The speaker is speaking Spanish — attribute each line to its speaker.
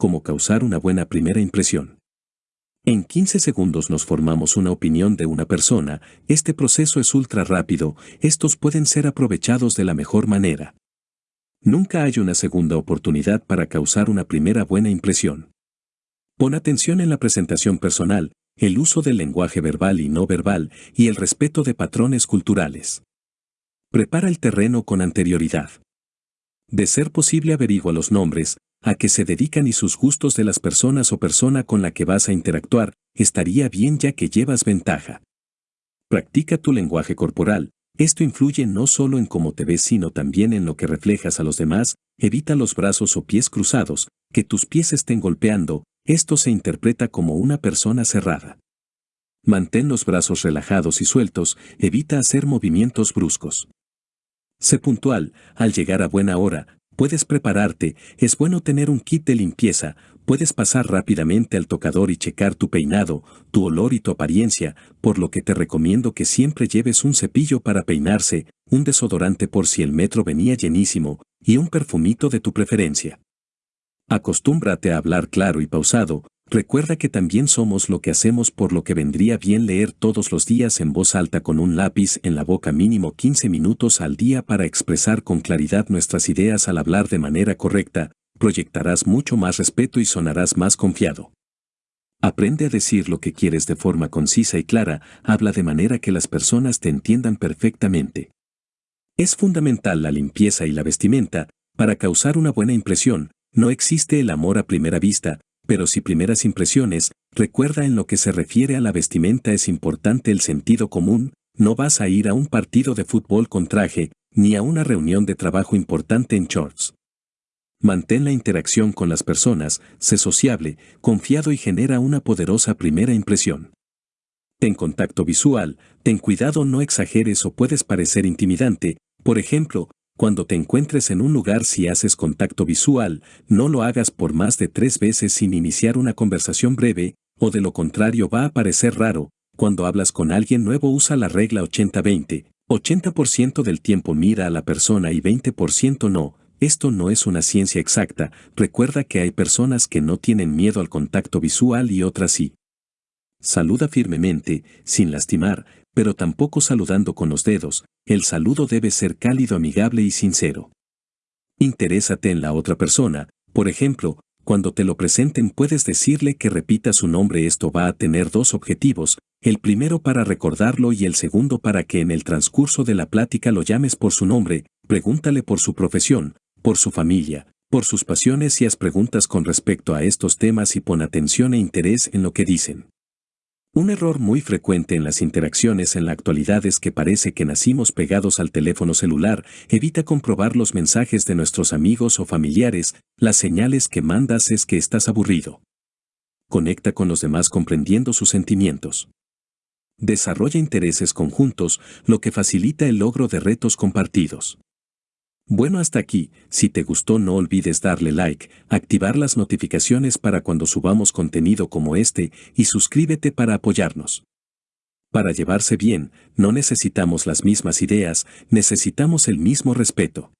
Speaker 1: como causar una buena primera impresión. En 15 segundos nos formamos una opinión de una persona, este proceso es ultra rápido, estos pueden ser aprovechados de la mejor manera. Nunca hay una segunda oportunidad para causar una primera buena impresión. Pon atención en la presentación personal, el uso del lenguaje verbal y no verbal y el respeto de patrones culturales. Prepara el terreno con anterioridad. De ser posible averigua los nombres, a qué se dedican y sus gustos de las personas o persona con la que vas a interactuar, estaría bien ya que llevas ventaja. Practica tu lenguaje corporal, esto influye no solo en cómo te ves sino también en lo que reflejas a los demás, evita los brazos o pies cruzados, que tus pies estén golpeando, esto se interpreta como una persona cerrada. Mantén los brazos relajados y sueltos, evita hacer movimientos bruscos. Sé puntual, al llegar a buena hora, puedes prepararte, es bueno tener un kit de limpieza, puedes pasar rápidamente al tocador y checar tu peinado, tu olor y tu apariencia, por lo que te recomiendo que siempre lleves un cepillo para peinarse, un desodorante por si el metro venía llenísimo, y un perfumito de tu preferencia. Acostúmbrate a hablar claro y pausado, Recuerda que también somos lo que hacemos por lo que vendría bien leer todos los días en voz alta con un lápiz en la boca mínimo 15 minutos al día para expresar con claridad nuestras ideas al hablar de manera correcta, proyectarás mucho más respeto y sonarás más confiado. Aprende a decir lo que quieres de forma concisa y clara, habla de manera que las personas te entiendan perfectamente. Es fundamental la limpieza y la vestimenta, para causar una buena impresión, no existe el amor a primera vista, pero si primeras impresiones, recuerda en lo que se refiere a la vestimenta es importante el sentido común, no vas a ir a un partido de fútbol con traje, ni a una reunión de trabajo importante en shorts. Mantén la interacción con las personas, sé sociable, confiado y genera una poderosa primera impresión. Ten contacto visual, ten cuidado no exageres o puedes parecer intimidante, por ejemplo, cuando te encuentres en un lugar si haces contacto visual, no lo hagas por más de tres veces sin iniciar una conversación breve, o de lo contrario va a parecer raro. Cuando hablas con alguien nuevo usa la regla 80-20. 80%, del tiempo mira a la persona y 20% no. Esto no es una ciencia exacta, recuerda que hay personas que no tienen miedo al contacto visual y otras sí. Saluda firmemente, sin lastimar, pero tampoco saludando con los dedos, el saludo debe ser cálido, amigable y sincero. Interésate en la otra persona, por ejemplo, cuando te lo presenten puedes decirle que repita su nombre. Esto va a tener dos objetivos, el primero para recordarlo y el segundo para que en el transcurso de la plática lo llames por su nombre, pregúntale por su profesión, por su familia, por sus pasiones y haz preguntas con respecto a estos temas y pon atención e interés en lo que dicen. Un error muy frecuente en las interacciones en la actualidad es que parece que nacimos pegados al teléfono celular, evita comprobar los mensajes de nuestros amigos o familiares, las señales que mandas es que estás aburrido. Conecta con los demás comprendiendo sus sentimientos. Desarrolla intereses conjuntos, lo que facilita el logro de retos compartidos. Bueno hasta aquí, si te gustó no olvides darle like, activar las notificaciones para cuando subamos contenido como este y suscríbete para apoyarnos. Para llevarse bien, no necesitamos las mismas ideas, necesitamos el mismo respeto.